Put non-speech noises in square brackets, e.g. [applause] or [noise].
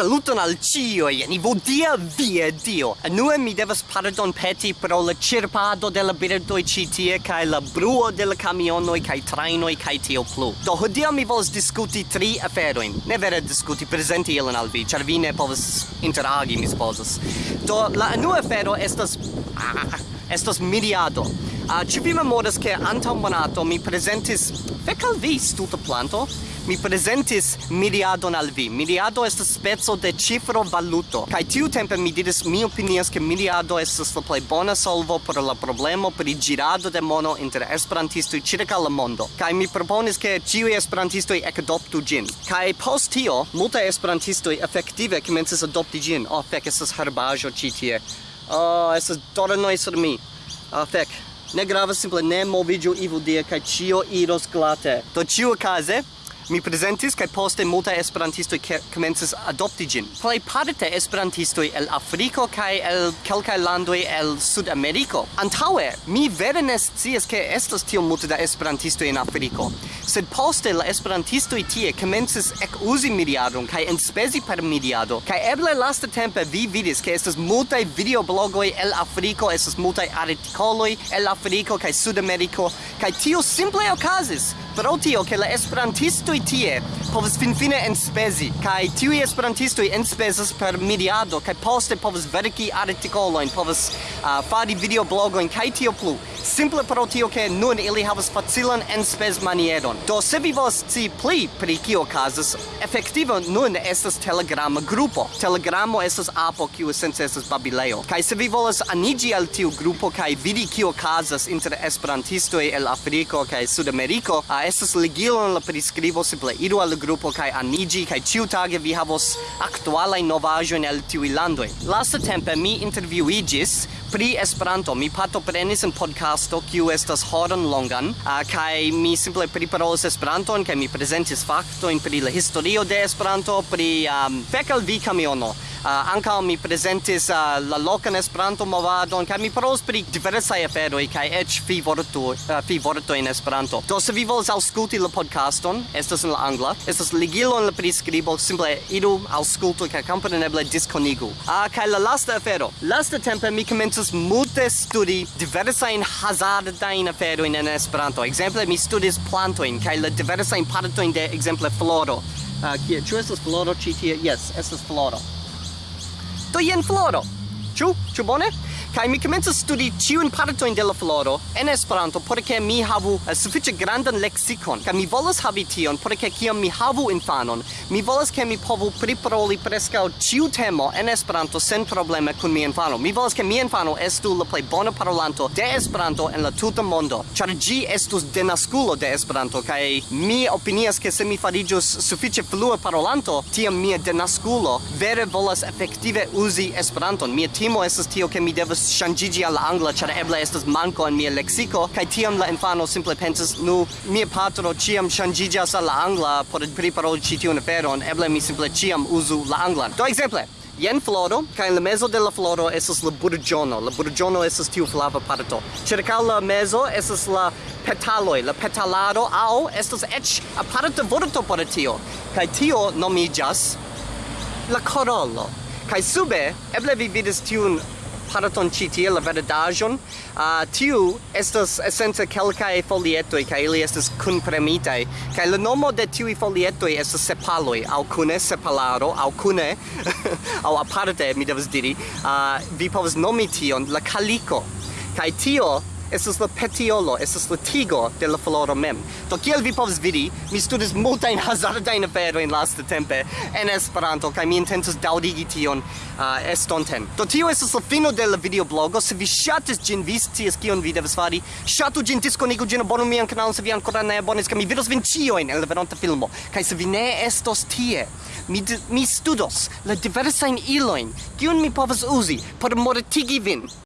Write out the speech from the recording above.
Saluton al e ni vodia via Dio. Anue mi devas pardon peti pro la cirpado de la birdoi citie, cae la bruo de la kai cae trainoi, kai tio plu. Do hodia mi vols discuti tri afero. Ne vere discuti, presenti ilan al vi, char vi ne povas interagi, mi supposas. Do la anua afero estas... Ah, ah, ah estas miriado. Ah, uh, ci vi memoras che antaŭ monato mi presentis Fek al vi, stulta planto. Mi presentis miriadon al vi. Miriado estas speco de cifro valuto. Kai tiu tempe mi diris, mi opinias ke miriado estas la plej bona solvo por la problemo pri girado de mono inter esperantistoj ĉirkaŭ la mondo. Kai mi proponis ke ĉiuj esperantistoj ekadoptu ĝin. Kai post tio, multaj esperantistoj efektive komencis adopti ĝin. Oh, fek estas herbaĵo ĉi tie. Oh, estas dornoj sur mi. Oh, fek. Ne gravas simple ne moviĝu ivu die kaj ĉio iros glate. Do ĉiuokaze Mi presentis kaj poste multaj esperantistoj komencis adopti ĝin. Plejparte esperantistoj el Afriko kaj el kelkaj landoj el Sudameriko. Antaŭe mi vere ne scias ke estas tiom multe da esperantistoj en Afriko, sed poste la esperantistoj tie komencis ekuzi mediadon kaj enspezi per mediado kaj eble lastatempe vi vidis ke estas multaj videoblogoj el Afriko, estas multaj artikoloj el Afriko kaj Sudameriko kaj tio simple okazis pro tio che la esperantisto tie povas finfine enspezi kaj tiuj esperantistoj enspezas per mediado kaj poste povas verki artikolojn povas uh, fari videoblogojn kaj tio plu simple pro tio che nun ili havas facilan enspes manieron. Do se vi volas ci pli pri kio okazas, efektive nun estas telegrama grupo. Telegramo estas apo kiu esence estas babileo. Kaj se vi volas anigi al tiu grupo kaj vidi kio okazas inter esperantistoj el Afriko kaj Sudameriko, estas ligilo en la priskribo simple iru al grupo kai anigi kai ciu tage vi havos novajo en el tiuj landoj. Lastatempe mi interviuigis pri Esperanto. Mi pato prenis en podcast podcasto kiu estas horon longan. Ah, uh, kaj mi simple priparolis Esperanton kaj mi prezentis faktojn pri la historio de Esperanto pri um, fekal vi kamiono uh, ankaŭ mi prezentis uh, la lokan Esperanto movadon kaj mi parolis pri diversaj aferoj kaj eĉ fi vorto uh, ah, fi vorto en Esperanto. Do se vi volas aŭskulti la podcaston, estas en la angla, estas ligilo en la priskribo, simple idu aŭskultu kaj kompreneble diskonigu. Ah uh, kaj la lasta afero. Lasta tempe mi komencis multe studi diversajn hazardajn aferojn en Esperanto. Ekzemple mi studis plantojn kaj la diversajn partojn de ekzemple floro. Uh, ĉu estas floro ĉi tie? Yes, estas floro. Do jen floro. Ĉu? Ĉu bone? kaj mi komencas studi ĉiujn partojn de la floro en Esperanto por ke mi havu eh, sufiĉe grandan leksikon. Kaj mi volas havi tion por ke kiam mi havu infanon mi volas ke mi povu priparoli preskaŭ ĉiu temo en Esperanto sen probleme kun mia infano. Mi volas ke mia infano estu la plej bona parolanto de Esperanto en la tuta mondo. Ĉar ĝi estus denaskulo de Esperanto kaj mi opinias ke se mi fariĝus sufiĉe flue parolanto tiam mia denaskulo vere volas efektive uzi Esperanton. Mia timo estas tio ke mi devas devus ŝanĝiĝi al la angla ĉar eble estas manko en mia leksiko kaj tiam la infano simple pensas nu mia patro ĉiam ŝanĝiĝas al la angla por priparoli ĉi tiun aferon eble mi simple ĉiam uzu la anglan do ekzemple Yen floro, kaj in la mezo de la floro estas la burgiono. La burgiono estas tiu flava parto. Ĉirkaŭ la mezo esos la petaloi, la petalaro aŭ estas eĉ aparta vorto por tio. Kaj tio nomiĝas la corollo. Kaj sube eble vi vidis tiun parton ĉi tie la verdaĵon. Uh, tiu estas esence kelkaj folietoj kaj ili estas kunpremitaj. Kaj la nomo de tiuj folietoj estas sepaloj aŭ kune sepalaro aŭ kune [laughs] aŭ aparte mi devas diri. Uh, vi povas nomi tion la kaliko. Kaj tio estas la petiolo, estas la tigo de la floro mem. Do kiel vi povas vidi, mi studis multajn [laughs] hazardajn aferojn laste tempe en Esperanto, kaj mi intencas daŭrigi tion uh, estonten. Do tio estas la fino de la videoblogo. Se vi ŝatis ĝin, vi scias kion vi devas fari. Ŝatu ĝin, diskonigu ĝin, abonu mian kanalon se vi ankoraŭ ne abonis, kaj mi vidos vin ĉiujn en la venonta filmo. Kaj se vi ne estos tie, mi, mi studos la diversajn ilojn, kiun mi povas uzi por mortigi vin.